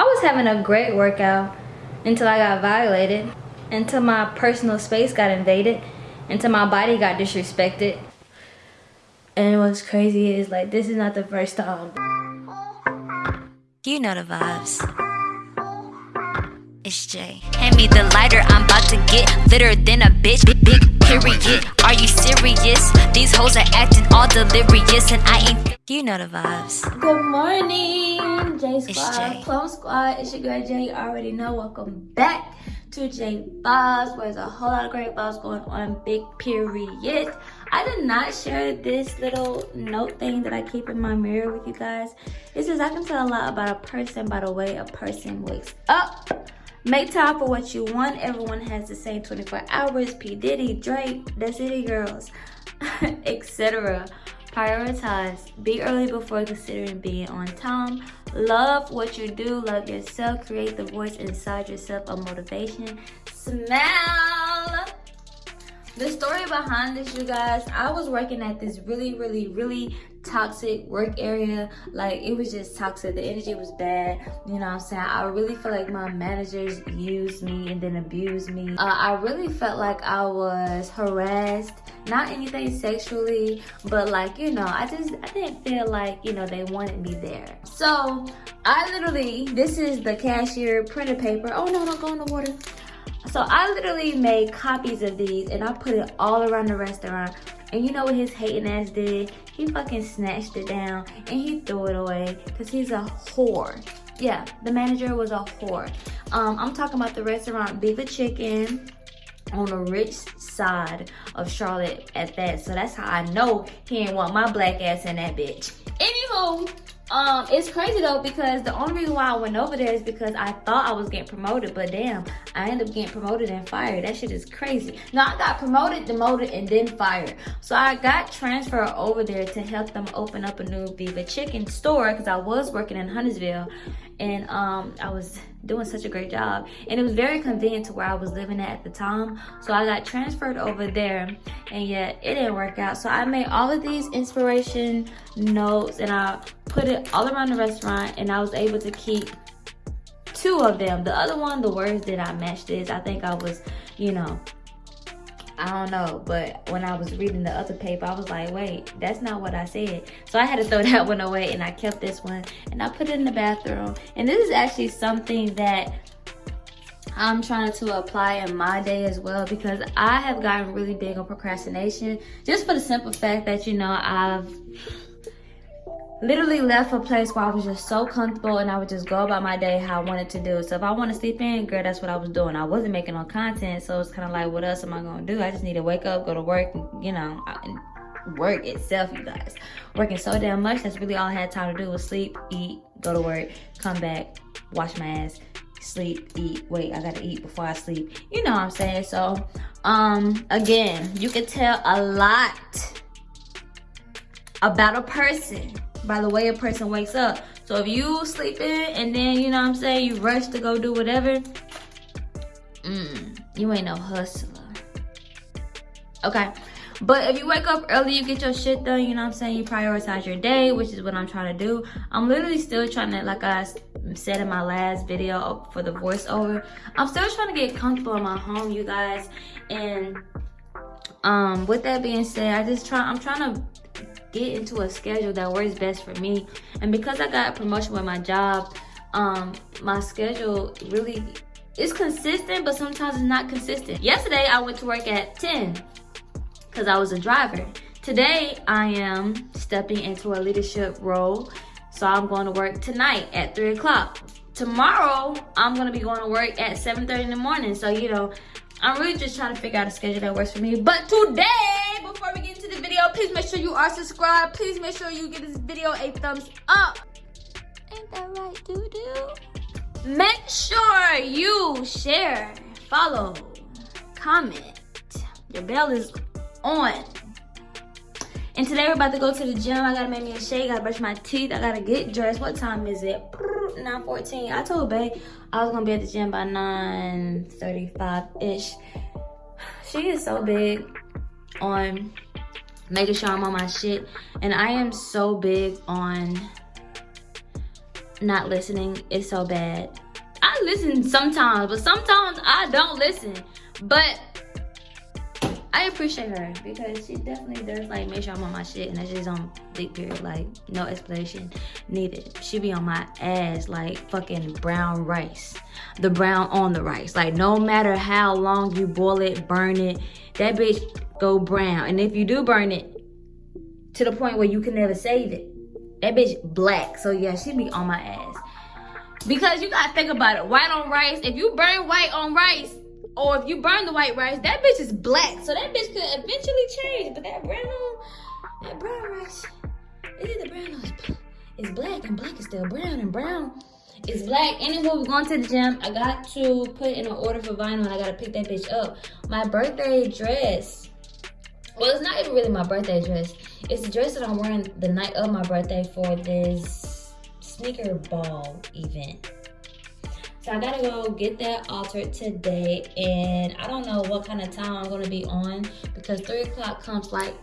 I was having a great workout until I got violated, until my personal space got invaded, until my body got disrespected. And what's crazy is like this is not the first time. You know the vibes. It's Jay. Hand me the lighter, I'm about to get litter than a bitch. Big, big period. Are you serious? These hoes are acting all delirious, and I ain't. You know the vibes. Good morning, J Squad, Jay. Plum Squad. It's your girl Jay. You already know. Welcome back to J Vibes, where there's a whole lot of great vibes going on. Big period. I did not share this little note thing that I keep in my mirror with you guys. It says I can tell a lot about a person by the way a person wakes up. Make time for what you want. Everyone has the same 24 hours. P. Diddy, Drake, the City Girls, etc. Prioritize. Be early before considering being on time. Love what you do. Love yourself. Create the voice inside yourself of motivation. Smell. The story behind this, you guys, I was working at this really, really, really toxic work area. Like, it was just toxic. The energy was bad. You know what I'm saying? I really feel like my managers used me and then abused me. Uh, I really felt like I was harassed. Not anything sexually, but like, you know, I just, I didn't feel like, you know, they wanted me there. So, I literally, this is the cashier printer paper. Oh no, don't go in the water. So I literally made copies of these and I put it all around the restaurant. And you know what his hating ass did? He fucking snatched it down and he threw it away because he's a whore. Yeah, the manager was a whore. Um, I'm talking about the restaurant Viva Chicken on the rich side of Charlotte at that. So that's how I know he ain't want my black ass in that bitch. Anywho, um, it's crazy though because the only reason why I went over there is because I thought I was getting promoted, but damn, I ended up getting promoted and fired. That shit is crazy. No, I got promoted, demoted, and then fired. So I got transferred over there to help them open up a new Viva Chicken store because I was working in Huntersville, and um, I was doing such a great job, and it was very convenient to where I was living at at the time. So I got transferred over there, and yet it didn't work out. So I made all of these inspiration notes, and I put it all around the restaurant, and I was able to keep two of them. The other one, the words did i match this. I think I was, you know, I don't know. But when I was reading the other paper, I was like, wait, that's not what I said. So I had to throw that one away and I kept this one and I put it in the bathroom. And this is actually something that I'm trying to apply in my day as well because I have gotten really big on procrastination just for the simple fact that, you know, I've literally left a place where I was just so comfortable and I would just go about my day how I wanted to do. So if I want to sleep in, girl, that's what I was doing. I wasn't making no content, so it's kind of like, what else am I going to do? I just need to wake up, go to work, and, you know, work itself, you guys. Working so damn much, that's really all I had time to do was sleep, eat, go to work, come back, wash my ass, sleep, eat. Wait, I gotta eat before I sleep. You know what I'm saying? So, um, again, you can tell a lot about a person by the way a person wakes up. So if you sleep in and then, you know what I'm saying, you rush to go do whatever, mm, you ain't no hustler. Okay. But if you wake up early, you get your shit done, you know what I'm saying? You prioritize your day, which is what I'm trying to do. I'm literally still trying to, like I said in my last video for the voiceover, I'm still trying to get comfortable in my home, you guys. And um, with that being said, I just try, I'm trying to get into a schedule that works best for me. And because I got a promotion with my job, um, my schedule really is consistent, but sometimes it's not consistent. Yesterday, I went to work at 10 because I was a driver. Today, I am stepping into a leadership role. So I'm going to work tonight at 3 o'clock. Tomorrow, I'm going to be going to work at 7.30 in the morning. So, you know, I'm really just trying to figure out a schedule that works for me. But today, video, please make sure you are subscribed. Please make sure you give this video a thumbs up. Ain't that right, doo-doo? Make sure you share, follow, comment. Your bell is on. And today we're about to go to the gym. I gotta make me a shake, I gotta brush my teeth, I gotta get dressed. What time is it? 9.14. I told Bae I was gonna be at the gym by 9.35-ish. She is so big on making sure I'm on my shit. And I am so big on not listening It's so bad. I listen sometimes, but sometimes I don't listen. But I appreciate her because she definitely does like make sure I'm on my shit and that's just on big period. Like no explanation needed. She be on my ass like fucking brown rice. The brown on the rice. Like no matter how long you boil it, burn it, that bitch go brown. And if you do burn it to the point where you can never save it, that bitch black. So yeah, she be on my ass. Because you gotta think about it. White on rice. If you burn white on rice, or if you burn the white rice, that bitch is black. So that bitch could eventually change. But that brown, that brown rice, is it the brown or it's black and black is still brown and brown is black. Anyway, we're going to the gym. I got to put in an order for vinyl and I gotta pick that bitch up. My birthday dress. Well, it's not even really my birthday dress. It's the dress that I'm wearing the night of my birthday for this sneaker ball event. So I gotta go get that altered today. And I don't know what kind of time I'm gonna be on because three o'clock comes like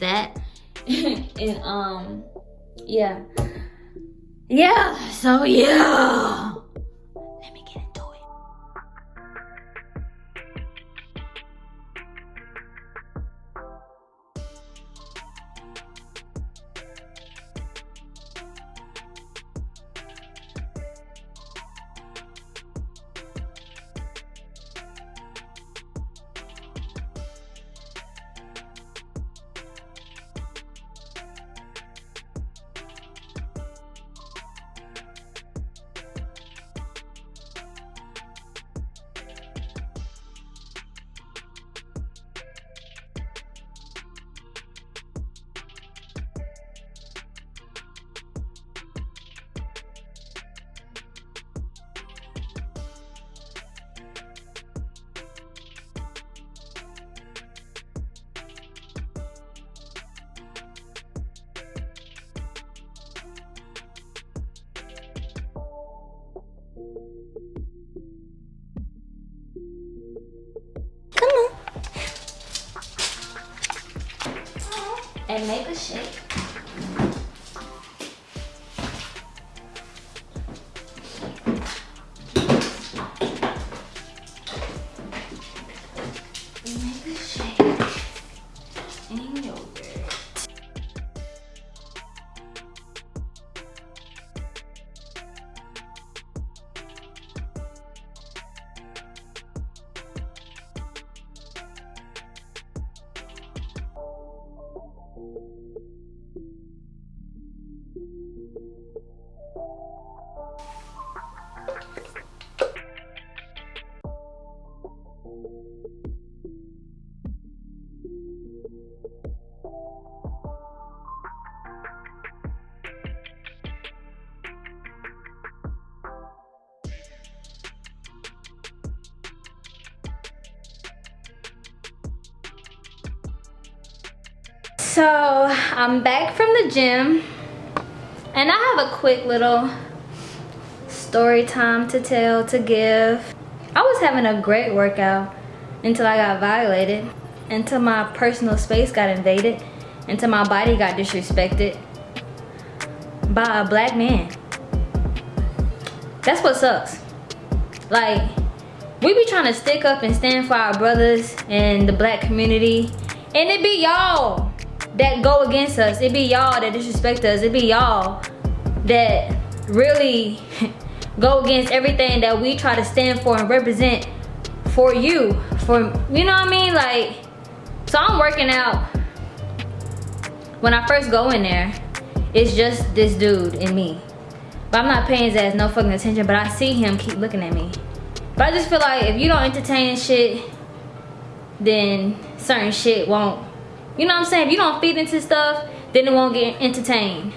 that. and um, yeah. Yeah, so yeah. And make a shake. So I'm back from the gym and I have a quick little story time to tell, to give. I was having a great workout until I got violated, until my personal space got invaded, until my body got disrespected by a black man. That's what sucks. Like, we be trying to stick up and stand for our brothers and the black community, and it be y'all that go against us. It be y'all that disrespect us. It be y'all that really go against everything that we try to stand for and represent for you. For you know what I mean? Like, so I'm working out. When I first go in there, it's just this dude and me. But I'm not paying his ass no fucking attention, but I see him keep looking at me. But I just feel like if you don't entertain shit, then certain shit won't you know what I'm saying? If you don't feed into stuff, then it won't get entertained.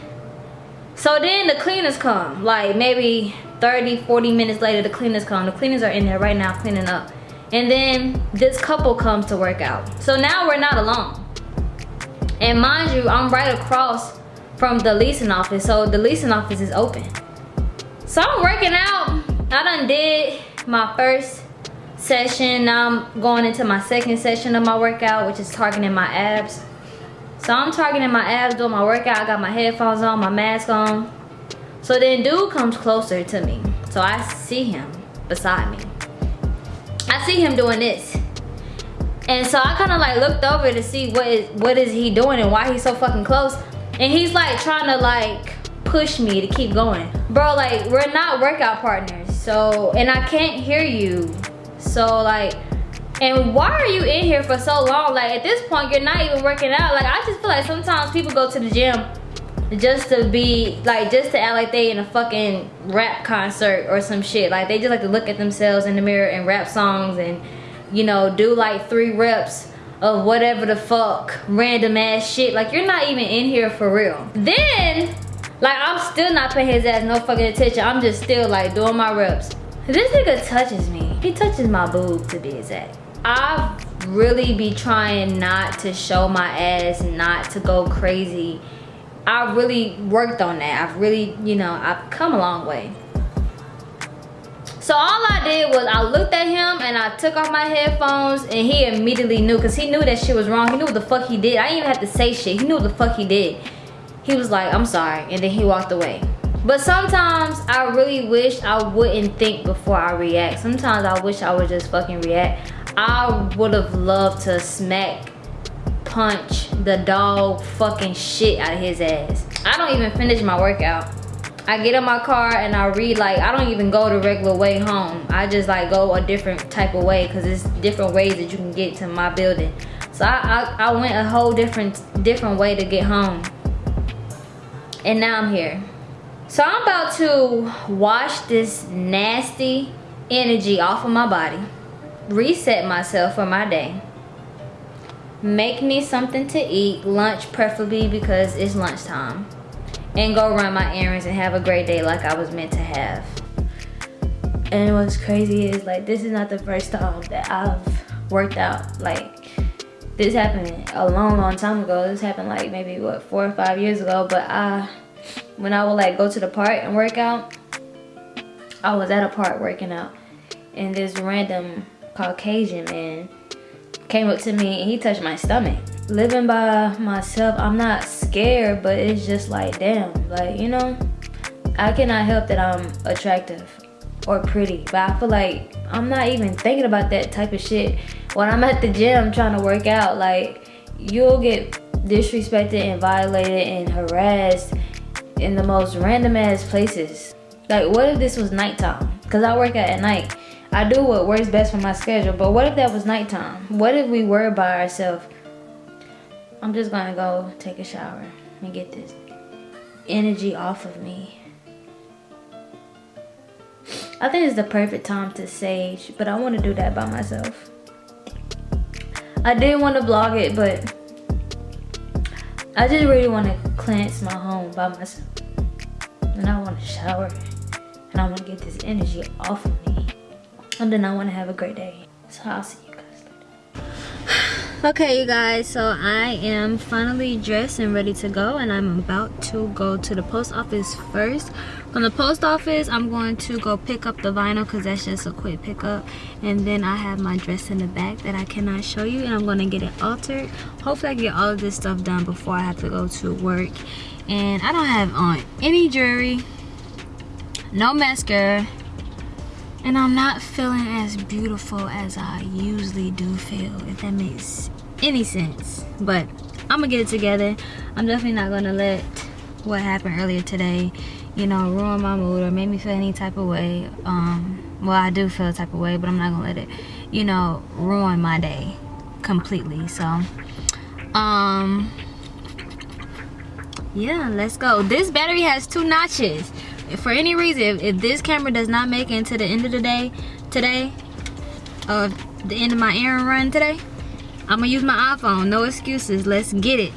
So then the cleaners come. Like maybe 30, 40 minutes later, the cleaners come. The cleaners are in there right now cleaning up. And then this couple comes to work out. So now we're not alone. And mind you, I'm right across from the leasing office. So the leasing office is open. So I'm working out. I done did my first session. Now I'm going into my second session of my workout, which is targeting my abs. So I'm targeting my abs, doing my workout. I got my headphones on, my mask on. So then dude comes closer to me. So I see him beside me. I see him doing this. And so I kind of like looked over to see what is what is he doing and why he's so fucking close. And he's like trying to like push me to keep going. Bro, like we're not workout partners. So, and I can't hear you. So like, and why are you in here for so long? Like at this point, you're not even working out. Like I just feel like sometimes people go to the gym just to be like just to act like they in a fucking rap concert or some shit. Like they just like to look at themselves in the mirror and rap songs and you know do like three reps of whatever the fuck random ass shit. Like you're not even in here for real. Then like i'm still not paying his ass no fucking attention. I'm just still like doing my reps. This nigga touches me he touches my boob to be exact i really be trying not to show my ass not to go crazy I really worked on that. I've really, you know, I've come a long way. So all I did was I looked at him and I took off my headphones and he immediately knew because he knew that shit was wrong. He knew what the fuck he did. I didn't even have to say shit. He knew what the fuck he did. He was like, I'm sorry. And then he walked away. But sometimes I really wish I wouldn't think before I react. Sometimes I wish I would just fucking react. I would have loved to smack punch the dog fucking shit out of his ass. I don't even finish my workout. I get in my car and I read like, I don't even go the regular way home. I just like go a different type of way because it's different ways that you can get to my building. So I, I, I went a whole different, different way to get home. And now I'm here. So I'm about to wash this nasty energy off of my body. Reset myself for my day make me something to eat lunch preferably because it's lunchtime and go run my errands and have a great day like i was meant to have and what's crazy is like this is not the first time that i've worked out like this happened a long long time ago this happened like maybe what four or five years ago but i when i would like go to the park and work out i was at a park working out and this random caucasian man came up to me and he touched my stomach. Living by myself, I'm not scared, but it's just like, damn, like, you know, I cannot help that I'm attractive or pretty, but I feel like I'm not even thinking about that type of shit when I'm at the gym trying to work out. Like, you'll get disrespected and violated and harassed in the most random ass places. Like, what if this was nighttime? Because I work out at night. I do what works best for my schedule, but what if that was nighttime? What if we were by ourselves? I'm just gonna go take a shower and get this energy off of me. I think it's the perfect time to sage, but I want to do that by myself. I did want to vlog it, but I just really want to cleanse my home by myself. And I want to shower. And I want to get this energy off of me and then I want to have a great day. So I'll see you guys later. okay, you guys, so I am finally dressed and ready to go, and I'm about to go to the post office first. From the post office, I'm going to go pick up the vinyl because that's just a quick pickup. And then I have my dress in the back that I cannot show you, and I'm going to get it altered. Hopefully, I get all of this stuff done before I have to go to work. And I don't have on any jewelry, no mascara, and I'm not feeling as beautiful as I usually do feel if that makes any sense but I'm gonna get it together I'm definitely not gonna let what happened earlier today you know ruin my mood or make me feel any type of way um well I do feel a type of way but I'm not gonna let it you know ruin my day completely so um yeah let's go. This battery has two notches. For any reason if, if, this camera does not make it into the end of the day today of the end of my errand run today i'm gonna use my iphone. No excuses. Let's get it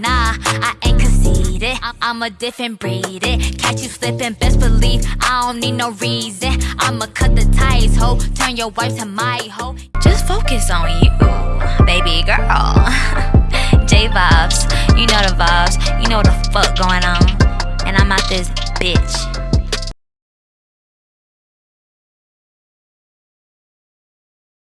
Nah, I ain't conceited. I'm a different breed. Catch you slipping, best believe I don't need no reason. I'ma cut the ties, ho. Turn your wife to my hoe. Just focus on you, baby girl. J vibes, you know the vibes, you know the fuck going on. And I'm out this bitch.